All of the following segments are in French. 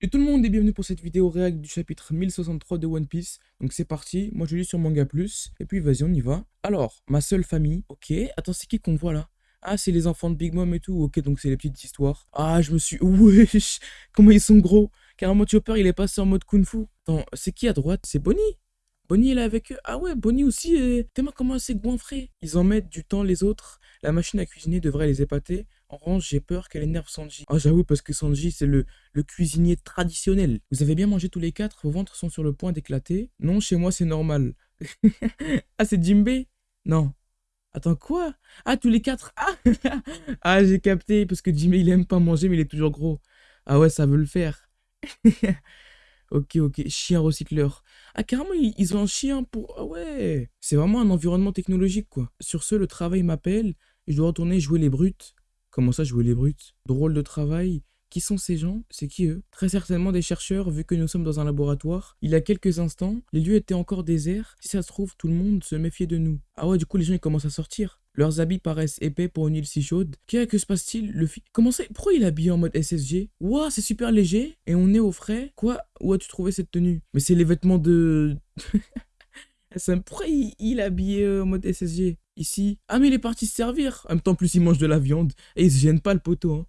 Et tout le monde est bienvenu pour cette vidéo réact du chapitre 1063 de One Piece. Donc c'est parti, moi je lis sur Manga Plus, et puis vas-y on y va. Alors, ma seule famille, ok, attends c'est qui qu'on voit là? Ah c'est les enfants de Big Mom et tout, ok donc c'est les petites histoires. Ah je me suis, wesh, comment ils sont gros Carrément Chopper il est passé en mode Kung Fu. Attends, c'est qui à droite? C'est Bonnie Bonnie elle est avec eux. Ah ouais, Bonnie aussi, tellement comment c'est goinfré. Ils en mettent du temps les autres, la machine à cuisiner devrait les épater. Revanche, j'ai peur qu'elle énerve Sanji. Ah, j'avoue, parce que Sanji, c'est le, cuisinier traditionnel. Vous avez bien mangé tous les quatre, vos ventres sont sur le point d'éclater. Non, chez moi, c'est normal. ah, c'est Jimbe Non. Attends, quoi? Ah, tous les quatre? Ah, ah j'ai capté, parce que Jimbe, il aime pas manger, mais il est toujours gros. Ah ouais, ça veut le faire. ok, ok, chien recycleur. Ah, carrément, ils ont un chien pour... Ah ouais C'est vraiment un environnement technologique, quoi. Sur ce, le travail m'appelle, je dois retourner jouer les brutes. Comment ça, jouer les brutes? Drôle de travail. Qui sont ces gens? C'est qui eux? Très certainement des chercheurs, vu que nous sommes dans un laboratoire. Il y a quelques instants, les lieux étaient encore déserts. Si ça se trouve, tout le monde se méfiait de nous. Ah ouais, du coup, les gens, ils commencent à sortir. Leurs habits paraissent épais pour une île si chaude. Qu'est-ce que se passe-t-il? Le fi... Comment ça Pourquoi il est habillé en mode SSG Ouah, c'est super léger. Et on est au frais. Quoi? Où as-tu trouvé cette tenue? Mais c'est les vêtements de... Pourquoi il, il habillé euh, en mode SSG ici. Ah, mais il est parti se servir. En même temps, plus il mange de la viande. Et il se gêne pas le poteau. Hein.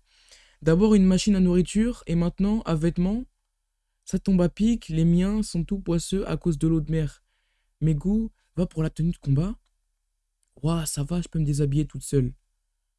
D'abord une machine à nourriture. Et maintenant, à vêtements. Ça tombe à pic. Les miens sont tout poisseux à cause de l'eau de mer. Mes goûts, va pour la tenue de combat. Ouah, ça va, je peux me déshabiller toute seule.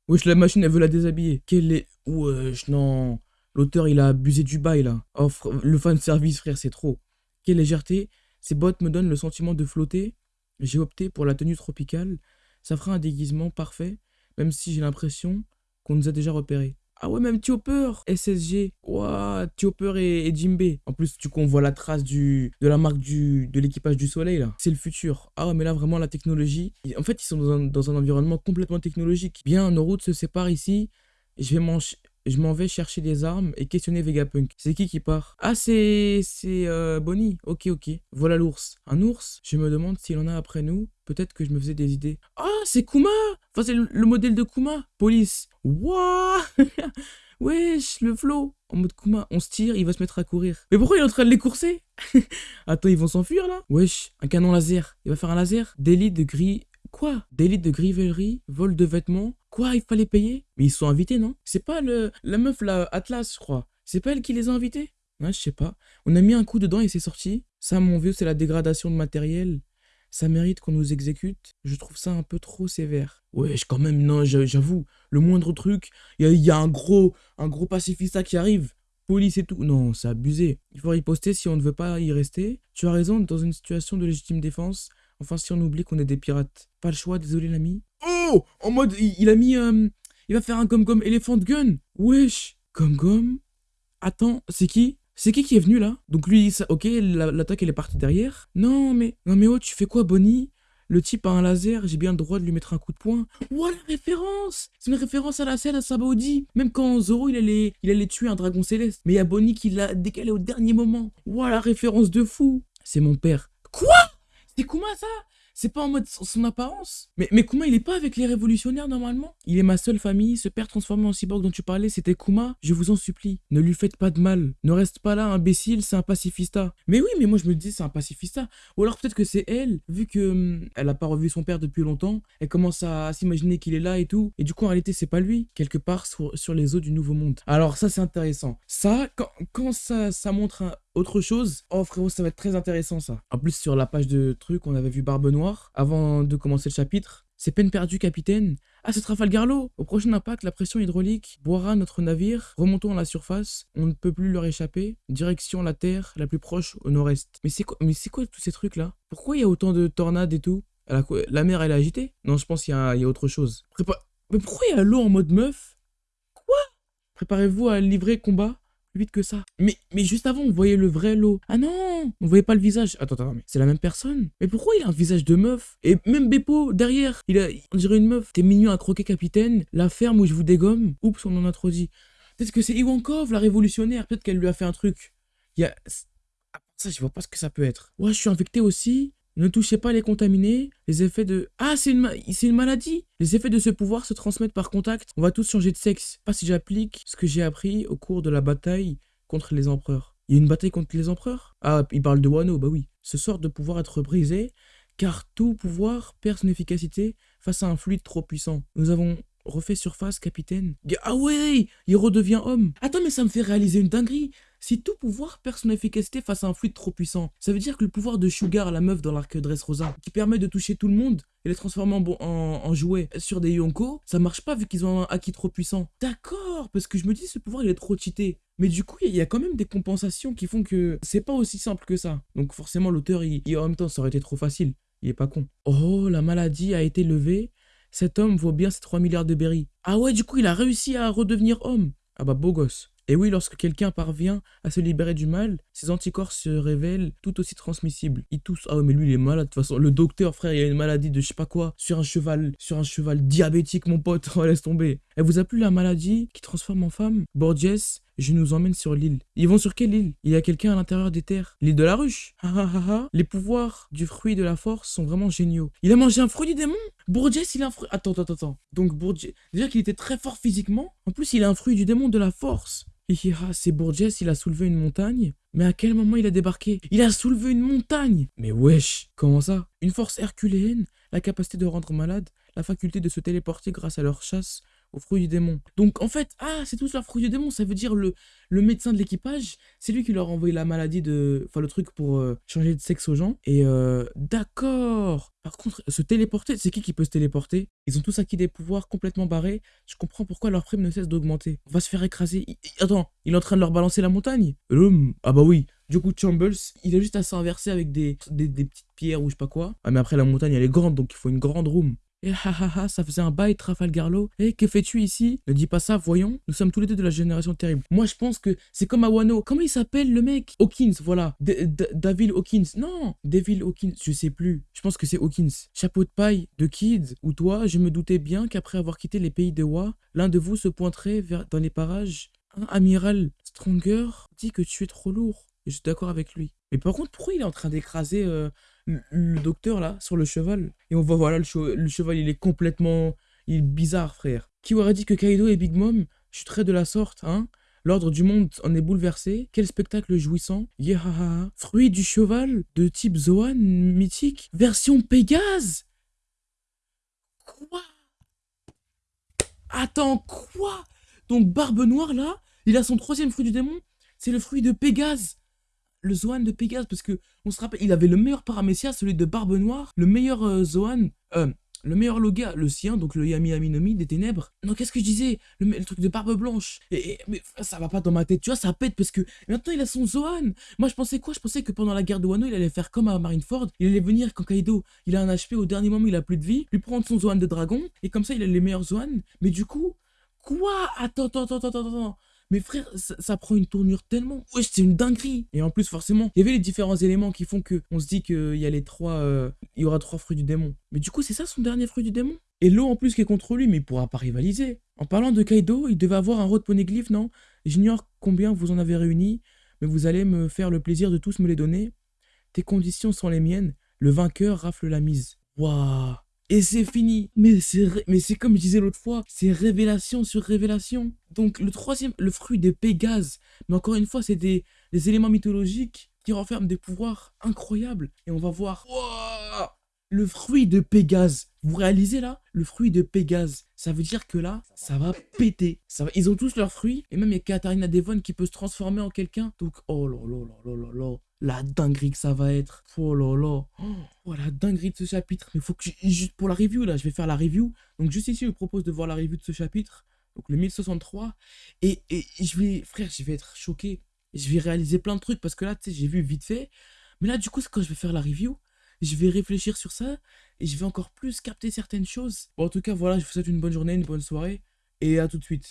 Wesh, la machine, elle veut la déshabiller. Quelle est... Wesh, non. L'auteur, il a abusé du bail, là. Oh, le fan service, frère, c'est trop. Quelle légèreté. Ces bottes me donnent le sentiment de flotter. J'ai opté pour la tenue tropicale ça fera un déguisement parfait, même si j'ai l'impression qu'on nous a déjà repérés. Ah ouais, même Chopper, SSG, Ouah, Chopper et, Jimbe. En plus, tu qu'on voit la trace du, de la marque du, de l'équipage du soleil, là. C'est le futur. Ah ouais, mais là, vraiment, la technologie. En fait, ils sont dans un, dans un environnement complètement technologique. Bien, nos routes se séparent ici. Je vais je m'en vais chercher des armes et questionner Vegapunk. C'est qui qui part? Ah, c'est... c'est euh, Bonnie. Ok, ok. Voilà l'ours. Un ours? Je me demande s'il en a après nous. Peut-être que je me faisais des idées. Ah, c'est Kuma Enfin, c'est le, modèle de Kuma. Police. Wouah Wesh, le flow En mode Kuma, on se tire, il va se mettre à courir. Mais pourquoi il est en train de les courser? Attends, ils vont s'enfuir là? Wesh, un canon laser. Il va faire un laser Délit de gris Quoi? Délit de grivellerie, vol de vêtements. Quoi, il fallait payer? Mais ils sont invités, non? C'est pas le la meuf, là, Atlas, je crois. C'est pas elle qui les a invités? Ouais, je sais pas. On a mis un coup dedans et c'est sorti. Ça, mon vieux, c'est la dégradation de matériel. Ça mérite qu'on nous exécute. Je trouve ça un peu trop sévère. Ouais, quand même, non, j'avoue. Le moindre truc, il y, a, un gros, un gros pacifista qui arrive police et tout. Non, c'est abusé. Il faut riposter si on ne veut pas y rester. Tu as raison, dans une situation de légitime défense, Enfin, si on oublie qu'on est des pirates. Pas le choix, désolé l'ami. Oh En mode, il, a mis... Euh, il va faire un comme-comme Elephant Gun. Wesh Comme-comme Attends, c'est qui? C'est qui qui est venu là? Donc lui, ça, ok, l'attaque elle est partie derrière. Non mais... Non mais oh, tu fais quoi Bonnie? Le type a un laser, j'ai bien le droit de lui mettre un coup de poing. Ouah, la référence C'est une référence à la scène à Sabaody. Même quand Zoro, il allait, il allait tuer un dragon céleste. Mais il y a Bonnie qui l'a décalé au dernier moment. Ouah, la référence de fou C'est mon père. Quoi? C'est Kuma ça? C'est pas en mode son apparence. Mais, mais Kuma, il est pas avec les révolutionnaires normalement Il est ma seule famille, ce père transformé en cyborg dont tu parlais, c'était Kuma. Je vous en supplie, ne lui faites pas de mal. Ne reste pas là, imbécile, c'est un pacifista. Mais oui, mais moi je me dis c'est un pacifista. Ou alors peut-être que c'est elle, vu que hum, elle a pas revu son père depuis longtemps, elle commence à, s'imaginer qu'il est là et tout. Et du coup, en réalité, c'est pas lui, quelque part sur, les eaux du Nouveau Monde. Alors ça, c'est intéressant. Ça, quand, quand ça, ça montre un, autre chose, oh frérot, ça va être très intéressant ça. En plus, sur la page de truc, on avait vu Barbe Noire avant de commencer le chapitre. C'est peine perdue, capitaine. Ah, c'est Trafalgar Law Au prochain impact, la pression hydraulique boira notre navire. Remontons à la surface. On ne peut plus leur échapper. Direction la terre la plus proche au nord-est. Mais c'est quoi, mais c'est quoi tous ces trucs-là? Pourquoi il y a autant de tornades et tout? La mer, elle est agitée? Non, je pense qu'il y, y, a autre chose. Mais pourquoi il y a l'eau en mode meuf? Quoi? Préparez-vous à livrer combat? Plus vite que ça. Mais, mais juste avant, on voyait le vrai lot. Ah non On voyait pas le visage. Attends, attends, mais c'est la même personne Mais pourquoi il a un visage de meuf? Et même Beppo, derrière, il a, on dirait une meuf. T'es mignon à croquer, capitaine. La ferme où je vous dégomme. Oups, on en a trop dit. Peut-être que c'est Iwankov, la révolutionnaire. Peut-être qu'elle lui a fait un truc. Il y a... ça, je vois pas ce que ça peut être. Ouais, je suis infecté aussi. Ne touchez pas les contaminés. Les effets de... Ah, c'est une, une maladie Les effets de ce pouvoir se transmettent par contact. On va tous changer de sexe. Pas si j'applique ce que j'ai appris au cours de la bataille contre les empereurs. Il y a une bataille contre les empereurs? Ah, il parle de Wano, bah oui. Ce sort de pouvoir être brisé, car tout pouvoir perd son efficacité face à un fluide trop puissant. Nous avons refait surface, capitaine. Ah ouais, il redevient homme. Attends, mais ça me fait réaliser une dinguerie. Si tout pouvoir perd son efficacité face à un fluide trop puissant, ça veut dire que le pouvoir de Sugar, la meuf dans l'arc Dressrosa, qui permet de toucher tout le monde et les transformer en, jouets sur des Yonko, ça marche pas vu qu'ils ont un acquis trop puissant. D'accord, parce que je me dis ce pouvoir il est trop cheaté. Mais du coup, il y a quand même des compensations qui font que c'est pas aussi simple que ça. Donc forcément, l'auteur, il, en même temps, ça aurait été trop facile. Il est pas con. Oh, la maladie a été levée. Cet homme vaut bien ses 3 milliards de berries. Ah ouais, du coup, il a réussi à redevenir homme. Ah bah, beau gosse. Et oui, lorsque quelqu'un parvient à se libérer du mal, ses anticorps se révèlent tout aussi transmissibles. Il tousse. Ah mais lui il est malade de toute façon. Le docteur frère, il a une maladie de je sais pas quoi sur un cheval, sur un cheval diabétique mon pote. Oh, laisse tomber. Elle vous a plu la maladie qui transforme en femme? Borges, je nous emmène sur l'île. Ils vont sur quelle île? Il y a quelqu'un à l'intérieur des terres. L'île de la ruche. Les pouvoirs du fruit de la force sont vraiment géniaux. Il a mangé un fruit du démon? Bourdiès, il a un fruit... Attends, attends, attends. Donc Bourdiès... Déjà qu'il était très fort physiquement. En plus, il a un fruit du démon de la force. C'est Bourdiès, il a soulevé une montagne. Mais à quel moment il a débarqué? Il a soulevé une montagne! Mais wesh, comment ça? Une force herculéenne, la capacité de rendre malade, la faculté de se téléporter grâce à leur chasse, au fruit du démon. Donc en fait, ah, c'est tous leur fruit du démon, ça veut dire le, le médecin de l'équipage, c'est lui qui leur a envoyé la maladie de... Enfin le truc pour euh, changer de sexe aux gens. Et euh, d'accord Par contre, se téléporter, c'est qui qui peut se téléporter? Ils ont tous acquis des pouvoirs complètement barrés, je comprends pourquoi leur prime ne cesse d'augmenter. On va se faire écraser. Attends, il est en train de leur balancer la montagne? Ah bah oui du coup, Chambles, il a juste à s'inverser avec des, des, des, petites pierres ou je sais pas quoi. Ah, mais après, la montagne, elle est grande, donc il faut une grande room. Et ha ça faisait un bail Trafalgarlo. Et que fais-tu ici? Ne dis pas ça, voyons. Nous sommes tous les deux de la génération terrible. Moi, je pense que c'est comme à Wano. Comment il s'appelle le mec? Hawkins, voilà. David Hawkins. Non, David Hawkins, je sais plus. Je pense que c'est Hawkins. Chapeau de paille de Kids. Ou toi, je me doutais bien qu'après avoir quitté les pays de Wa, l'un de vous se pointerait vers dans les parages. Amiral Stronger dit que tu es trop lourd. Et je suis d'accord avec lui. Mais par contre, pourquoi il est en train d'écraser euh, le docteur là sur le cheval Et on voit, voilà, le, cheval il est complètement. Il bizarre, frère. Qui aurait dit que Kaido et Big Mom chuterait de la sorte, hein L'ordre du monde en est bouleversé. Quel spectacle jouissant. Yeah, Fruit du cheval de type Zoan mythique. Version Pégase Quoi? Attends, quoi? Donc Barbe Noire là, il a son troisième fruit du démon. C'est le fruit de Pégase le Zoan de Pégase, parce que on se rappelle, il avait le meilleur paramécia, celui de Barbe Noire, le meilleur euh, Zoan, euh, le meilleur Loga, le sien, donc le Yami Aminomi des ténèbres. Non, qu'est-ce que je disais? Le, truc de Barbe Blanche. Et, mais ça va pas dans ma tête, tu vois, ça pète parce que maintenant il a son Zoan. Moi je pensais quoi? Je pensais que pendant la guerre de Wano, il allait faire comme à Marineford. Il allait venir quand Kaido, il a un HP au dernier moment, il a plus de vie, lui prendre son Zoan de dragon, et comme ça il a les meilleurs Zoan. Mais du coup, quoi? Attends, attends, attends, attends, attends. Mais frère, ça, prend une tournure tellement. Wesh, c'est une dinguerie. Et en plus, forcément, il y avait les différents éléments qui font que on se dit qu'il y a les trois. Euh, il y aura trois fruits du démon. Mais du coup, c'est ça son dernier fruit du démon? Et l'eau en plus qui est contre lui, mais il pourra pas rivaliser. En parlant de Kaido, il devait avoir un road poneglyph, non? J'ignore combien vous en avez réuni, mais vous allez me faire le plaisir de tous me les donner. Tes conditions sont les miennes. Le vainqueur rafle la mise. Waouh et c'est fini. Mais c'est comme je disais l'autre fois, c'est révélation sur révélation. Donc le troisième, le fruit de Pégase. Mais encore une fois, c'est des, éléments mythologiques qui renferment des pouvoirs incroyables. Et on va voir le fruit de Pégase. Vous réalisez là Le fruit de Pégase. Ça veut dire que là, ça va péter. Ils ont tous leurs fruits. Et même il y a Katarina Devon qui peut se transformer en quelqu'un. Donc, oh là là là là là là la dinguerie que ça va être. Oh là là. Oh, la dinguerie de ce chapitre. Mais faut que juste pour la review là, je vais faire la review. Donc juste ici, je vous propose de voir la review de ce chapitre. Donc le 1063 et, et je vais frère, je vais être choqué. Je vais réaliser plein de trucs parce que là, tu sais, j'ai vu vite fait. Mais là, du coup, quand je vais faire la review, je vais réfléchir sur ça et je vais encore plus capter certaines choses. Bon, en tout cas, voilà, je vous souhaite une bonne journée, une bonne soirée et à tout de suite.